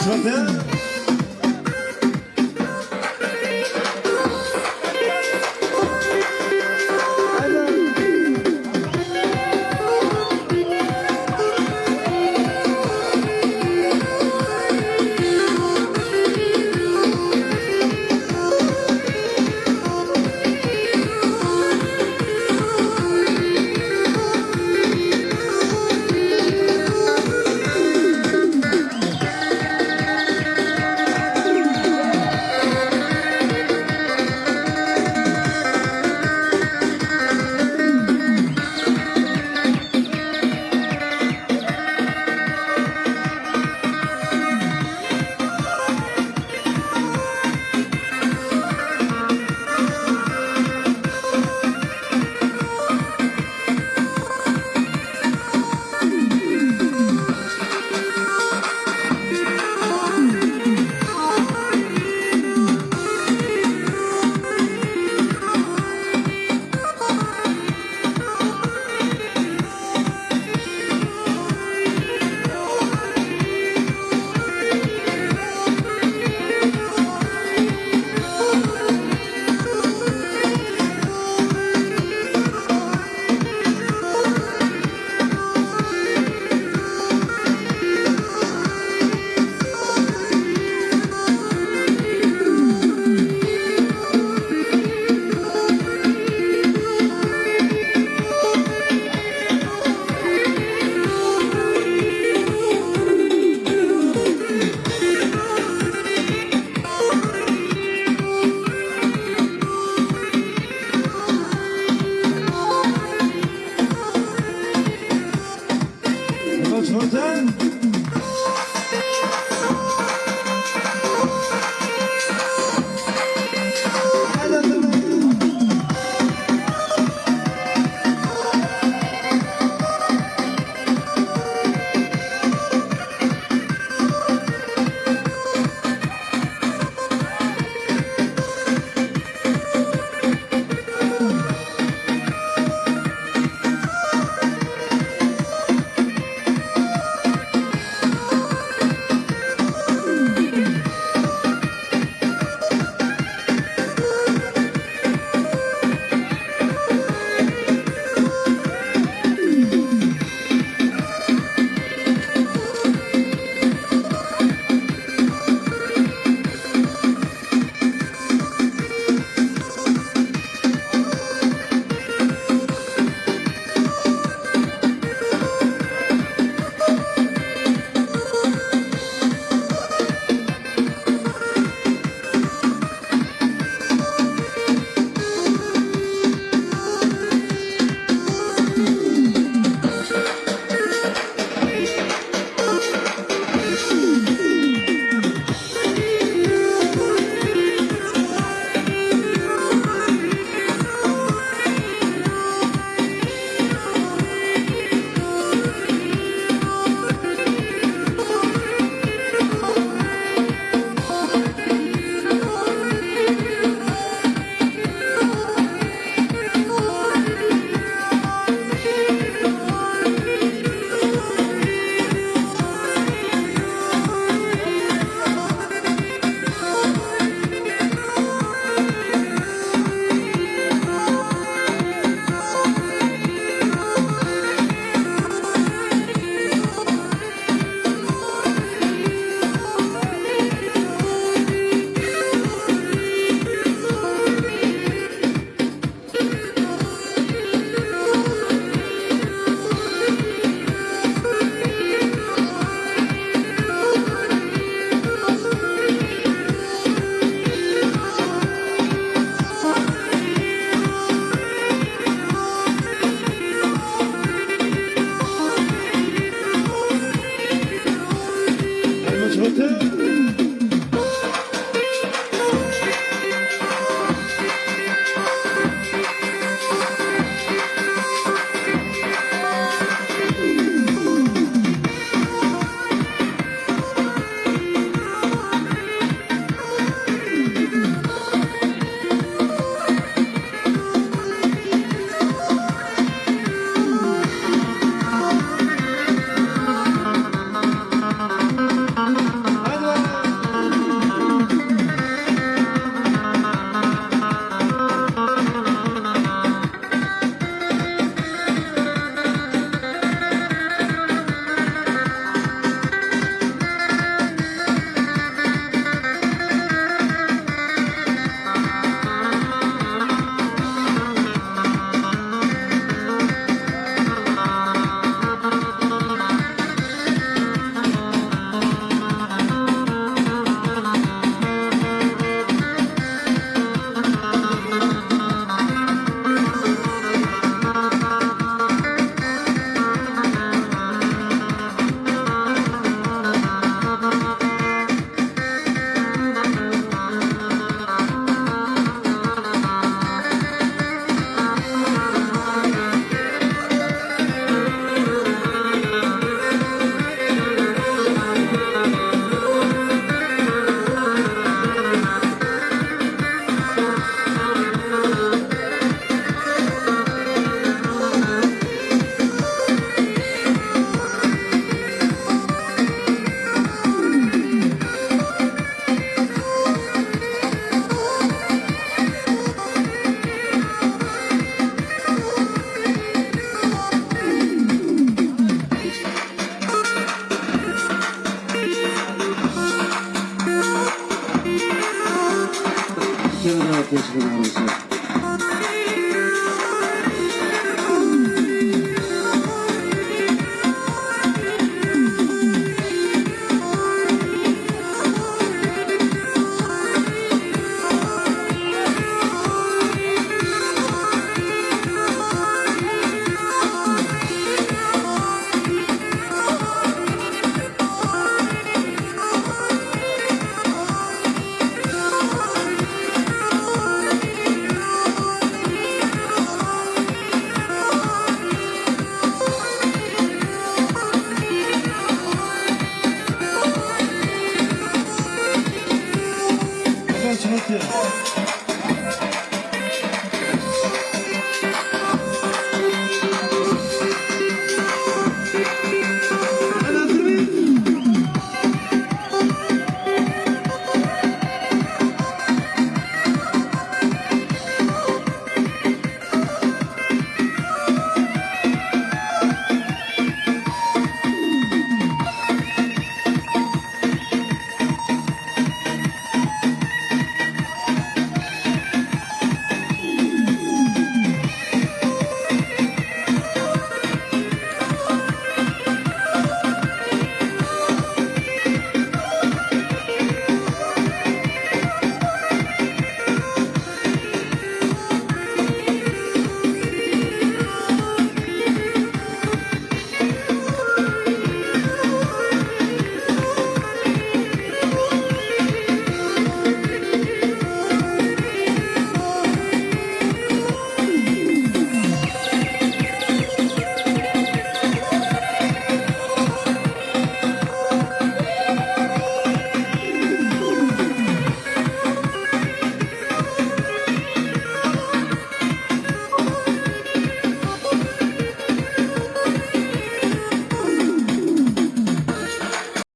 좋 았. 진 했.